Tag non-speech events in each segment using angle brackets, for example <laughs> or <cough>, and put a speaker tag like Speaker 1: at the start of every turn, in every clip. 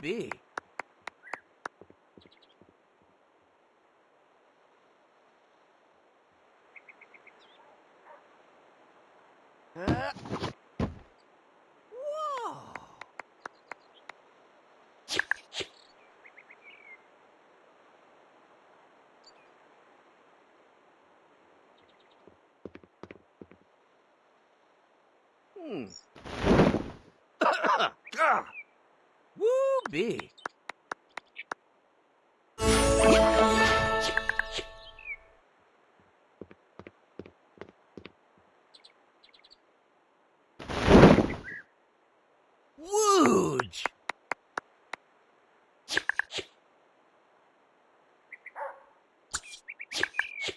Speaker 1: be? Uh, whoa. Hmm. Gah. <coughs> Bee. Wooge.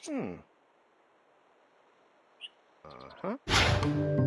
Speaker 1: Hmm. Uh-huh.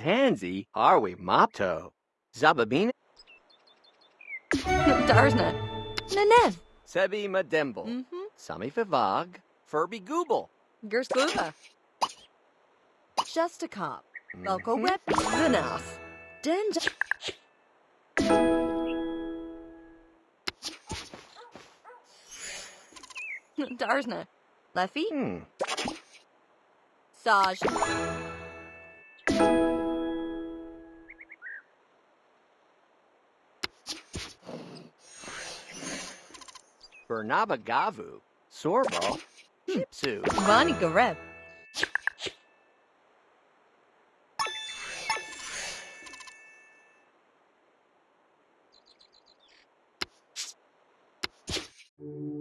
Speaker 1: Tansy, Harwi Mopto. Zababina,
Speaker 2: Darsna. Nenev.
Speaker 1: Sebi Mademble.
Speaker 2: Mhm.
Speaker 1: Sami Favag, Furby Gooble.
Speaker 2: Gerskuva. Just a cop. Velko
Speaker 1: Mhm.
Speaker 2: rep. Vanath. Denja. Darsna. <laughs> Leffy.
Speaker 1: Hmm.
Speaker 2: Saj.
Speaker 1: Bernabagavu, Sorbo, Shipsu,
Speaker 2: Vanigareb. Thank